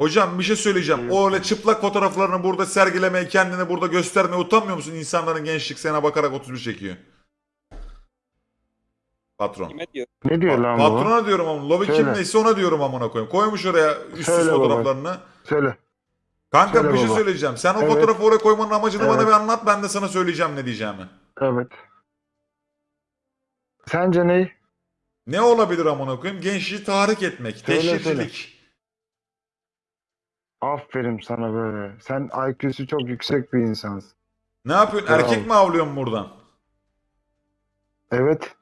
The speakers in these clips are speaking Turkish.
Hocam bir şey söyleyeceğim. O öyle çıplak fotoğraflarını burada sergilemeye, kendini burada göstermeye utanmıyor musun? İnsanların gençlik sana bakarak 31 çekiyor. Patron. Kime diyor? Ne diyor lan bu? Patrona diyorum ama lobi kim Söyle. neyse ona diyorum amına koyayım. Koymuş oraya üstsüz Söyle baba. fotoğraflarını. Söyle. Kanka Söyle bir şey baba. söyleyeceğim. Sen o Evet. fotoğrafı oraya koymanın amacını bana Evet. bir anlat. Ben de sana söyleyeceğim ne diyeceğimi. Evet. Sence ne? Ne olabilir amına koyayım? Gençliği tahrik etmek, Söyle, teşhircilik. Aferin sana böyle. Sen IQ'su çok yüksek bir insansın. Ne yapıyorsun? Bravo. Erkek mi avlıyorsun buradan? Evet.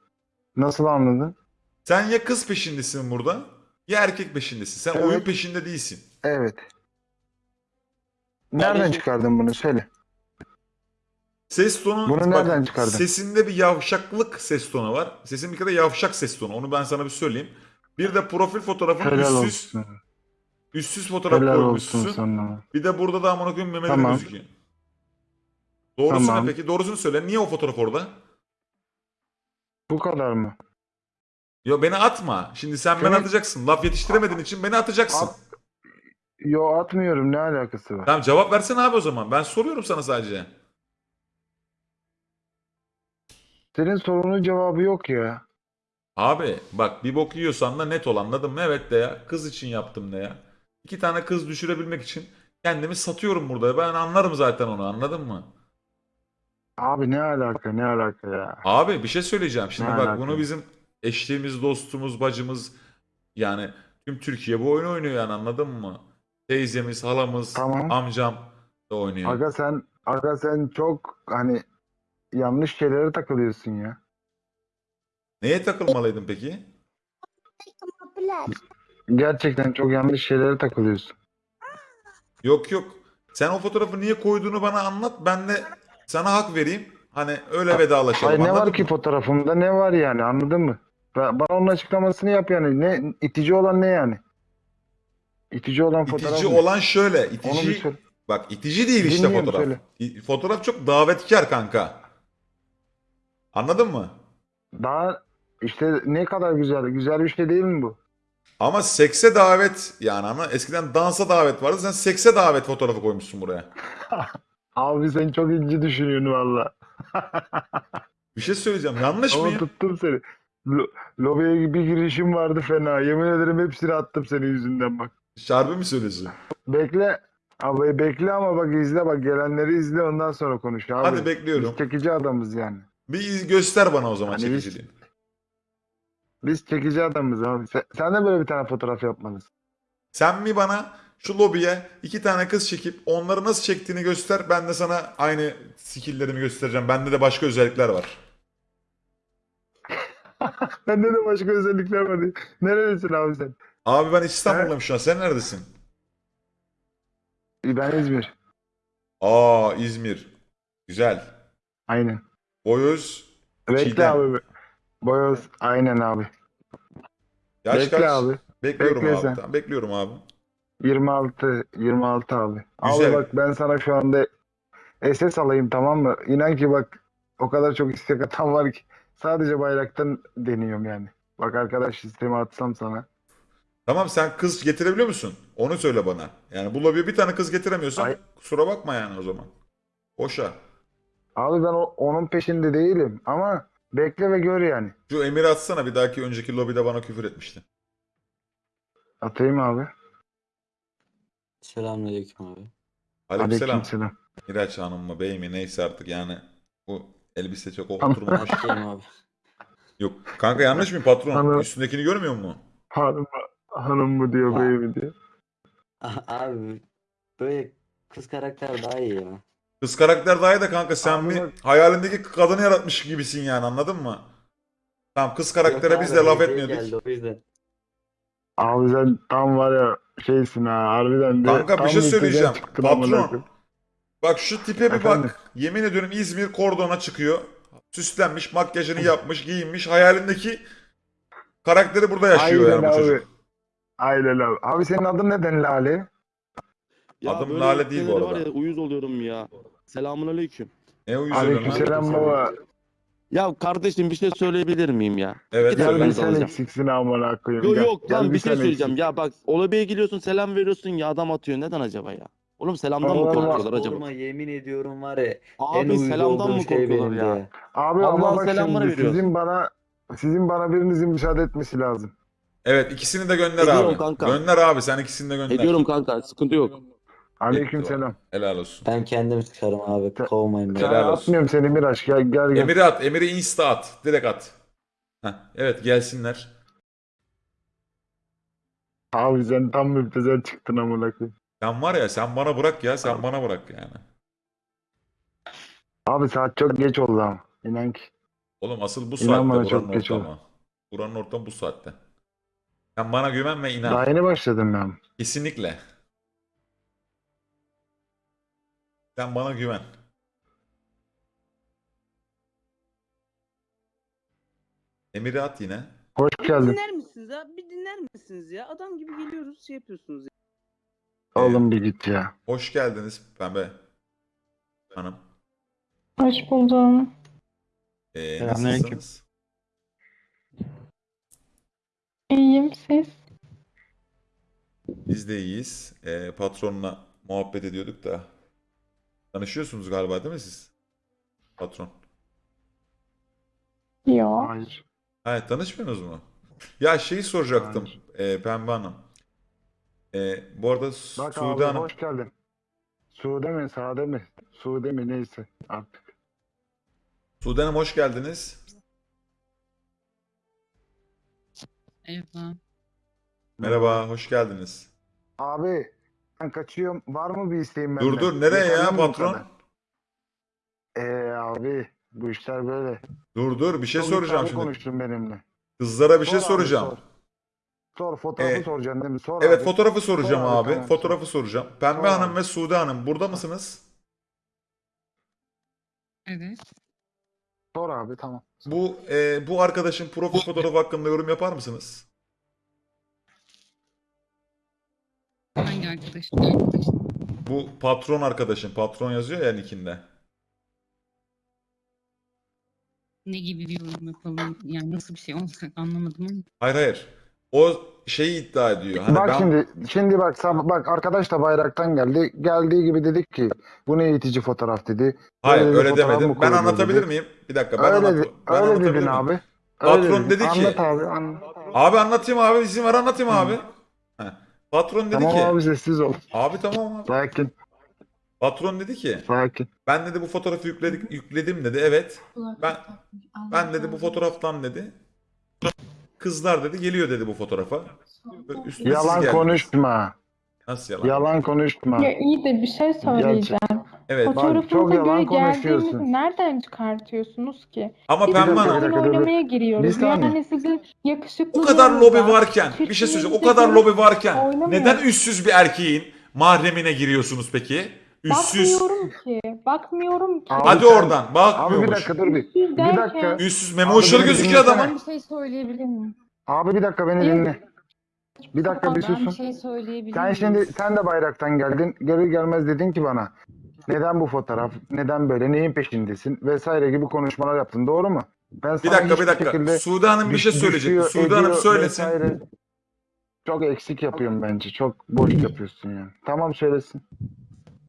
Nasıl anladın? Sen ya kız peşindesin burada ya erkek peşindesin. Sen Evet. oyun peşinde değilsin. Evet. Nereden çıkardın bunu? Söyle. Ses tonu Bunu nereden çıkardın? Sesinde bir yavşaklık ses tonu var. Sesin bir kere yavşak ses tonu. Onu ben sana bir söyleyeyim. Bir de profil fotoğrafın Helal üstsüz, olsun. Üstsüz fotoğraf Helal koymuşsun. olsun sana. Bir de burada da amına koyayım memeli Tamam. gözüküyor. Doğrusu Tamam. ne peki? Doğrusunu söyle. Niye o fotoğraf orada? Bu kadar mı? Yo beni atma. Şimdi sen beni atacaksın. Laf yetiştiremediğin için beni atacaksın. At- Yo atmıyorum. Ne alakası var? Tamam cevap versene abi o zaman. Ben soruyorum sana sadece. Senin sorunun cevabı yok ya. Abi bak bir bok yiyorsan da net ol anladın mı? Evet de ya. Kız için yaptım de ya. İki tane kız düşürebilmek için kendimi satıyorum burada. Ben anlarım zaten onu anladın mı? Abi ne alaka ne alaka ya. Abi bir şey söyleyeceğim. Şimdi Ne bak alaka? bunu bizim eşliğimiz, dostumuz, bacımız yani tüm Türkiye bu oyunu oynuyor yani anladın mı? Teyzemiz, halamız, Tamam. amcam da oynuyor. Aga sen aga sen çok hani yanlış şeylere takılıyorsun ya. Neye takılmalıydın peki? Gerçekten çok yanlış şeylere takılıyorsun. Yok yok. Sen o fotoğrafı niye koyduğunu bana anlat. Ben de sana hak vereyim. Hani öyle vedalaşalım. Hayır ne var ki mı? fotoğrafımda ne var yani anladın mı? Ba- Bana onun açıklamasını yap yani. Ne itici olan ne yani? İtici olan fotoğraf İtici ne? olan şöyle. İtici bak itici değil işte Dinliyorum, fotoğraf. söyle. Fotoğraf çok davetkar kanka. Anladın mı? Daha işte ne kadar güzel. Güzel bir şey değil mi bu? Ama sekse davet yani ama eskiden dansa davet vardı. Sen sekse davet fotoğrafı koymuşsun buraya. Abi sen çok ince düşünüyorsun valla. Bir şey söyleyeceğim. Yanlış Ama mıyım? tuttum seni. Lo- lobiye bir girişim vardı fena. Yemin ederim hepsini attım senin yüzünden bak. Şarbi mi söylüyorsun? Bekle. Abi bekle ama bak izle bak gelenleri izle ondan sonra konuş abi. Hadi bekliyorum. Biz çekici adamız yani. Bir göster bana o zaman Hani biz- çekiciliğini. Biz çekici adamız abi. Sen, sen de böyle bir tane fotoğraf yapmalısın. Sen mi bana şu lobiye iki tane kız çekip onları nasıl çektiğini göster. Ben de sana aynı skilllerimi göstereceğim. Bende de başka özellikler var. Bende de başka özellikler var. diye. Nerelisin abi sen? Abi ben İstanbul'dayım şu an. Sen neredesin? Ben İzmir. Aa İzmir. Güzel. Aynen. Boyoz. Bekle Çiğdem. abi. Boyoz. Aynen abi. Yaş Bekle kaç? abi. Bekliyorum Bekle abi. sen. Tamam, bekliyorum abi. 26. 26 abi. Güzel. Abi bak ben sana şu anda SS alayım tamam mı? İnan ki bak o kadar çok istek atan var ki. Sadece bayraktan deniyorum yani. Bak arkadaş sistemi atsam sana. Tamam sen kız getirebiliyor musun? Onu söyle bana. Yani bu lobiye bir tane kız getiremiyorsan Ay- kusura bakma yani o zaman. Boşa. Abi ben o- onun peşinde değilim ama bekle ve gör yani. Şu Emir'i atsana bir dahaki önceki lobide bana küfür etmişti. Atayım abi. Selamünaleyküm abi. Aleykümselam. Aleykümselam. Miraç Hanım mı bey mi neyse artık yani bu elbise çok oturmamış. Abi. Yok kanka yanlış mı patron? Tamam. Üstündekini görmüyor musun? Hanım, hanım mı diyor Ha. bey mi diyor. Abi böyle kız karakter daha iyi ya. Kız karakter daha iyi de kanka sen Abi bir hayalindeki kadını yaratmış gibisin yani anladın mı? Tamam kız karaktere Yok biz abi, de laf hediye etmiyorduk. geldi o yüzden. Abi sen tam var ya şeysin ha harbiden de. Kanka bir tam şey söyleyeceğim. çıktın amına Patron. koyayım. Bak şu tipe bir Efendim? bak. Yemin ediyorum İzmir kordona çıkıyor. Süslenmiş, makyajını yapmış, giyinmiş. Hayalindeki karakteri burada yaşıyor Aynen yani bu abi. çocuk. Aynen abi. Abi senin adın neden Lale? Ya Adım böyle Lale değil bu şeylere arada. Var ya, uyuz oluyorum ya. Selamun aleyküm. Ne uyuz oluyorsun lan? Aleykümselam baba. Ya kardeşim bir şey söyleyebilir miyim ya? Evet Gel bir de sen alacağım. eksiksin amına koyayım. Yok gel. yok Gel lan bir sen şey söyleyeceğim. eksik. Ya bak olabaya geliyorsun selam veriyorsun ya adam atıyor. Neden acaba ya? Oğlum selamdan mı Allah Allah. korkuyorlar acaba? Sorma yemin ediyorum var ya en Abi uyuz selamdan olduğum mı şey korkuyorlar benim ya? de. Abi Allah'ın ama bak selamını şimdi veriyoruz. sizin bana sizin bana birinizin müsaade etmesi lazım. Evet ikisini de gönder Ediyorum abi. kanka. Gönder abi sen ikisini de gönder. Ediyorum kanka sıkıntı yok. Aleyküm selam. Helal olsun. Ben kendim çıkarım abi kovmayın beni. Helal olsun. atmıyorum seni Miraç gel gel gel. Emir'i at. Emir'i insta at. Direkt at. Heh, evet gelsinler. Abi sen tam müptezel çıktın amına koyayım. Sen var ya sen bana bırak ya sen bana bırak yani. Abi saat çok geç oldu ama. İnan ki. Oğlum asıl bu İnan saatte bana çok geç ortamı. Buranın ortamı bu saatte. Sen bana güven ve inan. Daha yeni başladım ben. Kesinlikle. Sen bana güven. Emir'i at yine. Hoş Bir geldin. dinler misiniz ya? Bir dinler misiniz ya? Adam gibi geliyoruz şey yapıyorsunuz ya. Oğlum bir git ya. Hoş geldiniz Pembe Hanım. Hoş buldum. Ee, Selamünaleyküm. nasılsınız? İyiyim siz? Biz de iyiyiz. Ee, patronla muhabbet ediyorduk da. Tanışıyorsunuz galiba değil mi siz? Patron. Yo. Hayır. Ha, tanışmıyorsunuz mu? Ya şeyi soracaktım e, Pembe Hanım. E, bu arada Su- Bak Sude abi Hanım. hoş geldin. Sude mi Sade mi? Sude mi neyse artık. Sude Hanım hoş geldiniz. Merhaba, hoş geldiniz. Abi ben kaçıyorum. Var mı bir isteğin benden? Dur dur nereye ya patron? kadar? Ee abi bu işler böyle. Dur dur bir şey Çok soracağım iddialı şimdi. konuştun benimle. Kızlara bir şey Sor abi, soracağım. Sor, Sor, fotoğrafı Ee, soracaksın değil mi? Sor Evet abi. fotoğrafı soracağım Sor abi, abi. tamam, Fotoğrafı soracağım. Pembe Sor Hanım abi. ve Sude Hanım burada mısınız? Evet. Sor abi tamam. Bu e, bu arkadaşın profil fotoğrafı hakkında yorum yapar mısınız? Hangi arkadaş? Bu patron arkadaşın. Patron yazıyor ya nickinde. Ne gibi bir yorum yapalım? Yani nasıl bir şey olacak anlamadım ama. Hayır hayır. O şeyi iddia ediyor. Hani bak ben şimdi şimdi bak bak arkadaş da bayraktan geldi. Geldiği gibi dedik ki bu ne eğitici fotoğraf dedi. Hayır öyle fotoğraf demedim. Ben anlatabilir dedi. miyim? Bir dakika ben, öyle anlat de- ben öyle anlatabilir dedin miyim? abi. Öyle Patron dedi ki- Anlat abi. Anlat. Abi anlatayım abi izin ver anlatayım Hı. abi. Patron dedi Tamam ki abi sessiz ol. abi tamam abi. Sakin. Patron dedi ki Sakin. ben dedi bu fotoğrafı yükledik yükledim dedi. Evet. Ben ben dedi bu fotoğraftan dedi. Kızlar dedi geliyor dedi bu fotoğrafa. Üstüne Yalan geldiniz. konuşma. Nasıl yalan? Yalan konuşma. Ya iyi de bir şey söyleyeceğim. Evet. çok Fotoğrafınıza yalan göre konuşuyorsun. geldiğimizi nereden çıkartıyorsunuz ki? Ama Biz Pembe burada Bir Hanım oyun dakika, dur, dur. oynamaya Bir giriyoruz. saniye. Yani sizin yakışıklı o kadar lobi varken bir şey söyleyeceğim. O kadar lobi varken Oynamıyor. neden üstsüz bir erkeğin mahremine giriyorsunuz peki? Üstsüz. Bakmıyorum ki. Bakmıyorum ki. Abi Hadi sen- oradan. Abi bir Bakmıyormuş. dakika dur bir. Üstsüz Bir derken- dakika. Üstsüz memoşları Abi beni gözüküyor dinlesene. adamın. bir şey söyleyebilir miyim? Abi bir dakika beni dinle. Bir dakika bir Ben bir susun. şey söyleyebilir Sen miyim? şimdi sen de bayraktan geldin. Geri gelmez dedin ki bana. Neden bu fotoğraf? Neden böyle? Neyin peşindesin? Vesaire gibi konuşmalar yaptın. Doğru mu? Ben Bir dakika bir dakika. şekilde Sude Hanım bir şey söyleyecek. Sude Hanım söylesin. vesaire. Çok eksik yapıyorum bence. Çok boş yapıyorsun yani. Tamam söylesin.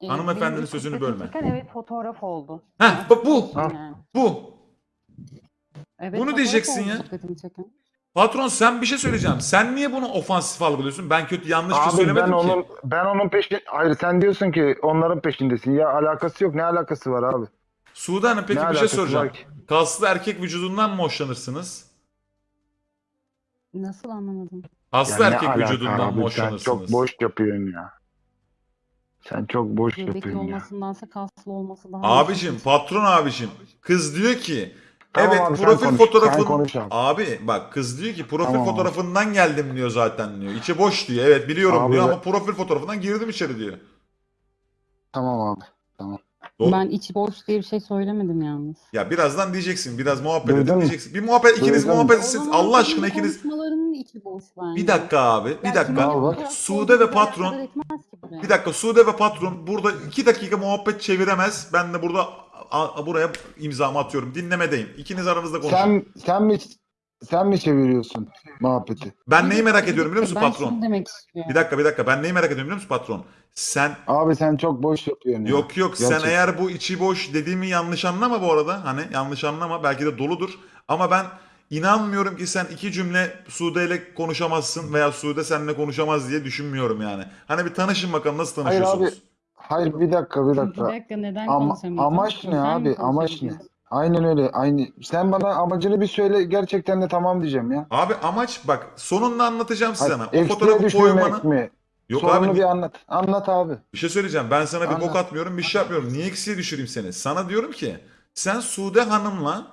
Hanımefendinin sözünü bölme. çeken Evet fotoğraf oldu. Heh bak bu. Ha. Bu. Evet, Bunu diyeceksin ya. Patron sen bir şey söyleyeceğim. Sen niye bunu ofansif algılıyorsun? Ben kötü yanlış bir şey Abi söylemedim ben ki. onun ben onun peşin hayır sen diyorsun ki onların peşindesin. Ya alakası yok. Ne alakası var abi? Sude Hanım peki ne bir şey alakası soracağım. var ki? Kaslı erkek vücudundan mı hoşlanırsınız? Nasıl anlamadım? Kaslı Ya ne erkek alaka vücudundan abi? mı Sen hoşlanırsınız? çok boş yapıyorsun ya. Sen çok boş Göbekli yapıyorsun ya. olmasındansa kaslı olması daha Abicim, patron abicim. Kız diyor ki Tamam evet abi, profil konuş, fotoğrafın konuş abi. abi bak kız diyor ki profil Tamam fotoğrafından geldim diyor zaten diyor. İçi boş diyor. Evet biliyorum Abi diyor ben- ama profil fotoğrafından girdim içeri diyor. Tamam abi. Doğru. Ben içi boş diye bir şey söylemedim yalnız. Ya birazdan diyeceksin. Biraz muhabbet edin diyeceksin. Bir muhabbet ikiniz Duydun mu? muhabbet zaman Allah aşkına ikiniz. Konuşmalarının içi boş bence. Bir dakika abi. Bir dakika. Sude ve patron-. Bir dakika Sude ve patron burada iki dakika muhabbet çeviremez. Ben de burada a- buraya imzamı atıyorum. Dinlemedeyim. İkiniz aranızda konuşun. Sen sen mi sen mi çeviriyorsun muhabbeti? Ben neyi merak ediyorum biliyor musun ben patron? şunu demek istiyorum. Bir dakika bir dakika. Ben neyi merak ediyorum biliyor musun patron? Sen Abi sen çok boş yapıyorsun ya. Yok yok sen Gerçekten. eğer bu içi boş dediğimi yanlış anlama bu arada. Hani yanlış anlama belki de doludur. Ama ben inanmıyorum ki sen iki cümle Sude ile konuşamazsın veya Sude seninle konuşamaz diye düşünmüyorum yani. Hani bir tanışın bakalım nasıl Hayır tanışıyorsunuz? abi. Hayır bir dakika bir Bir dakika. dakika neden Ama, konuşamıyorsun? amaç ne Sen abi? Amaç ne? Aynen öyle. Aynı. Sen bana amacını bir söyle gerçekten de tamam diyeceğim ya. Abi amaç bak sonunda anlatacağım size Hayır, sana. O fotoğrafı koymanın... mi? Yok Sorunu abi bir anlat. Anlat abi. bir şey söyleyeceğim. Ben sana bir bok Anlat. atmıyorum bir şey yapmıyorum. Niye eksiye düşüreyim seni? Sana diyorum ki sen Sude Hanım'la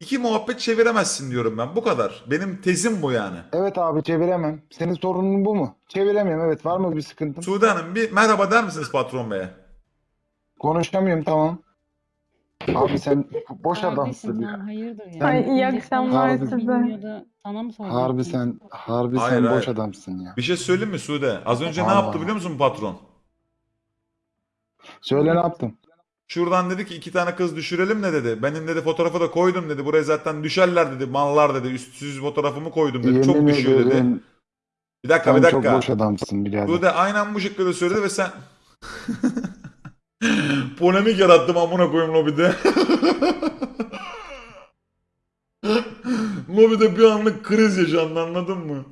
iki muhabbet çeviremezsin diyorum ben. Bu kadar. Benim tezim bu yani. Evet abi çeviremem. Senin sorunun bu mu? Çeviremiyorum evet. Var mı bir sıkıntın? Sude Hanım bir merhaba der misiniz patron beye? Konuşamıyorum tamam. Abi sen boş adamsın ya. hayırdır ya? Ay, iyi akşamlar sana size. Sana mı soracaksın? Harbi sen harbi Hayır, sen hayır. boş adamsın ya. Bir şey söyleyeyim mi Sude? Az önce ne yaptı biliyor musun patron? Söyle ne yaptım? Şuradan dedi ki iki tane kız düşürelim ne dedi. Benim dedi fotoğrafı da koydum dedi. Buraya zaten düşerler dedi. Mallar dedi. Üstsüz fotoğrafımı koydum dedi. çok Yemin düşüyor dedi. ederim Bir dakika sen bir çok dakika. boş adamsın birader. Sude aynen bu şekilde söyledi ve sen... Polemik yarattım amına koyayım lobide. lobide bir anlık kriz yaşandı anladın mı?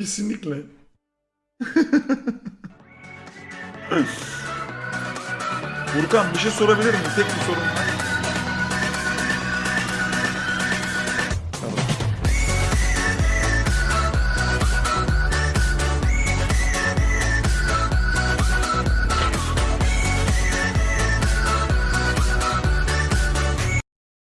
Kesinlikle. Furkan bir şey sorabilir miyim? Tek bir sorum var.